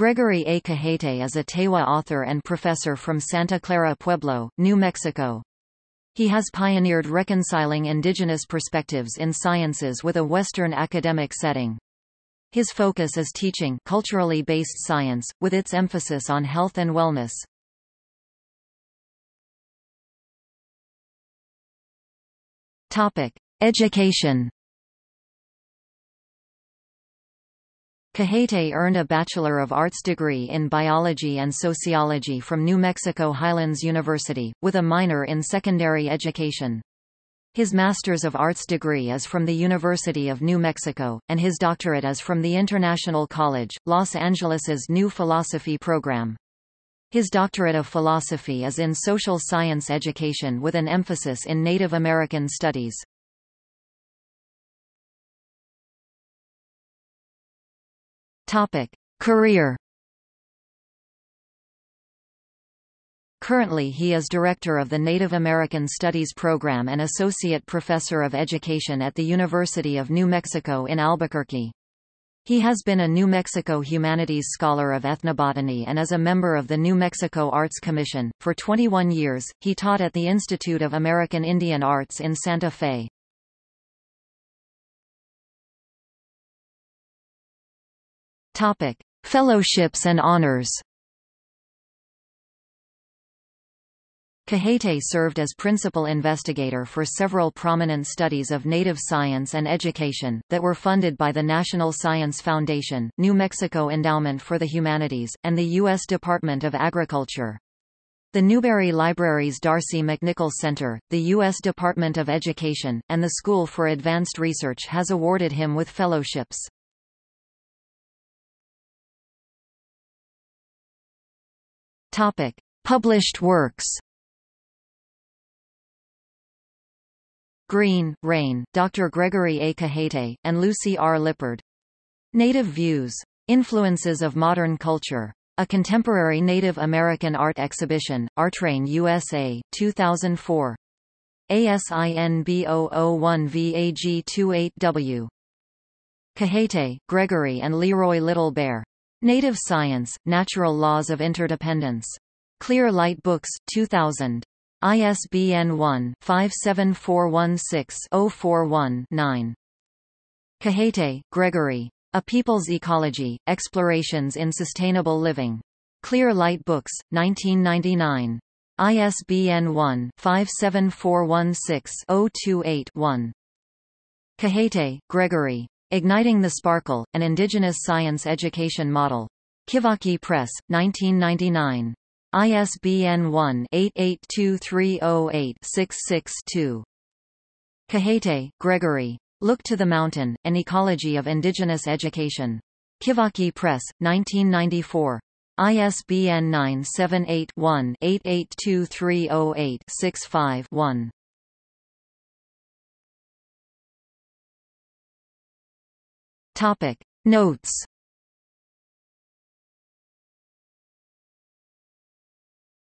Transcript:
Gregory A. Cajete is a Tewa author and professor from Santa Clara Pueblo, New Mexico. He has pioneered reconciling indigenous perspectives in sciences with a Western academic setting. His focus is teaching culturally based science, with its emphasis on health and wellness. Topic. Education Cajete earned a Bachelor of Arts degree in Biology and Sociology from New Mexico Highlands University, with a minor in secondary education. His Master's of Arts degree is from the University of New Mexico, and his doctorate is from the International College, Los Angeles's New Philosophy program. His doctorate of philosophy is in social science education with an emphasis in Native American studies. Topic: Career. Currently he is director of the Native American Studies program and associate professor of education at the University of New Mexico in Albuquerque. He has been a New Mexico Humanities Scholar of Ethnobotany and is a member of the New Mexico Arts Commission. For 21 years, he taught at the Institute of American Indian Arts in Santa Fe. Topic: Fellowships and honors. Cajete served as principal investigator for several prominent studies of native science and education, that were funded by the National Science Foundation, New Mexico Endowment for the Humanities, and the U.S. Department of Agriculture. The Newberry Library's D'Arcy McNickle Center, the U.S. Department of Education, and the School for Advanced Research has awarded him with fellowships. Topic: Published works. Green, Rain, Dr. Gregory A. Cajete, and Lucy R. Lippard. Native Views. Influences of Modern Culture. A Contemporary Native American Art Exhibition, Artrain USA, 2004. ASIN B001VAG28W. Cajete, Gregory and Leroy Little Bear. Native Science, Natural Laws of Interdependence. Clear Light Books, 2000. ISBN 1-57416-041-9. Cajete, Gregory. A People's Ecology, Explorations in Sustainable Living. Clear Light Books, 1999. ISBN 1-57416-028-1. Cajete, Gregory. Igniting the Sparkle, an Indigenous Science Education Model. Kivaki Press, 1999. ISBN 1-882308-66-2. Cajete, Gregory. Look to the Mountain, An Ecology of Indigenous Education. Kivaki Press, 1994. ISBN 978-1-882308-65-1. Topic. Notes